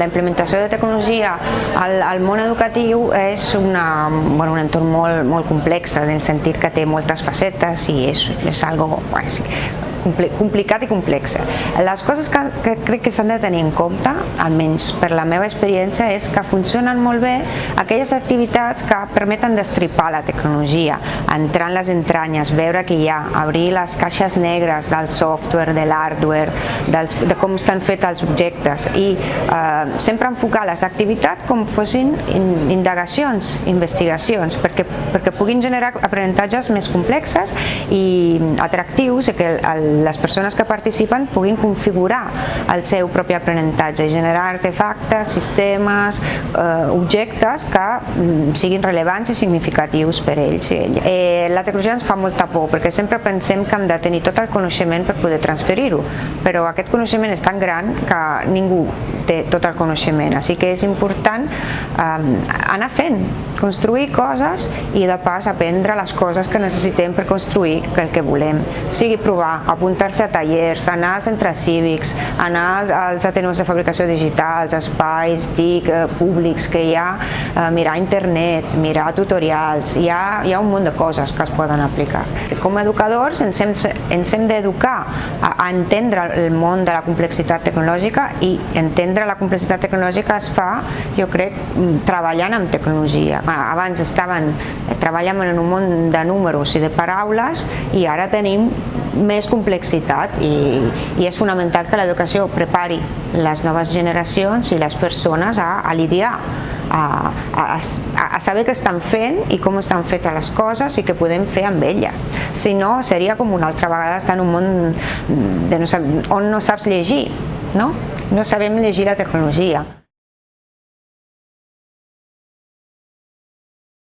la implementació de tecnologia al, al món educatiu és una, bueno, un entorn molt, molt complex en el sentit que té moltes facetes i és, és algo bueno, complicat i complexa. Les coses que, que crec que s'han de tenir en compte, almenys per la meva experiència, és que funcionen molt bé aquelles activitats que permeten destripar la tecnologia, entrar en les entranyes, veure què hi ha, obrir les caixes negres del software, de l'hardware, de com estan fets els objectes i eh, sempre enfocar les activitats com fossin indagacions, investigacions, perquè, perquè puguin generar aprenentatges més complexes i atractius i que el, les persones que participen puguin configurar el seu propi aprenentatge i generar artefactes, sistemes, eh, objectes que mm, siguin rellevants i significatius per ells i elles. Eh, la tecnologia ens fa molta por perquè sempre pensem que hem de tenir tot el coneixement per poder transferir-ho, però aquest coneixement és tan gran que ningú té tot el coneixement, així que és important eh, anar fent, construir coses i de pas aprendre les coses que necessitem per construir el que volem, sigui provar, apuntar-se a tallers, anar als centres cívics, anar als atenuts de fabricació digital, als espais TIC eh, públics que hi ha, eh, mirar internet, mirar tutorials, hi ha, hi ha un munt de coses que es poden aplicar. Com a educadors ens hem, ens hem d'educar a, a entendre el món de la complexitat tecnològica i entendre la complexitat tecnològica es fa, jo crec, treballant amb tecnologia. Abans estaven, treballant en un món de números i de paraules i ara tenim més complexitat i, i és fonamental que l'educació prepari les noves generacions i les persones a, a lidiar a, a, a saber què estan fent i com estan fetes les coses i què podem fer amb ella. Si no, seria com una altra vegada estar en un món de no, on no saps llegir, no? No sabem llegir la tecnologia.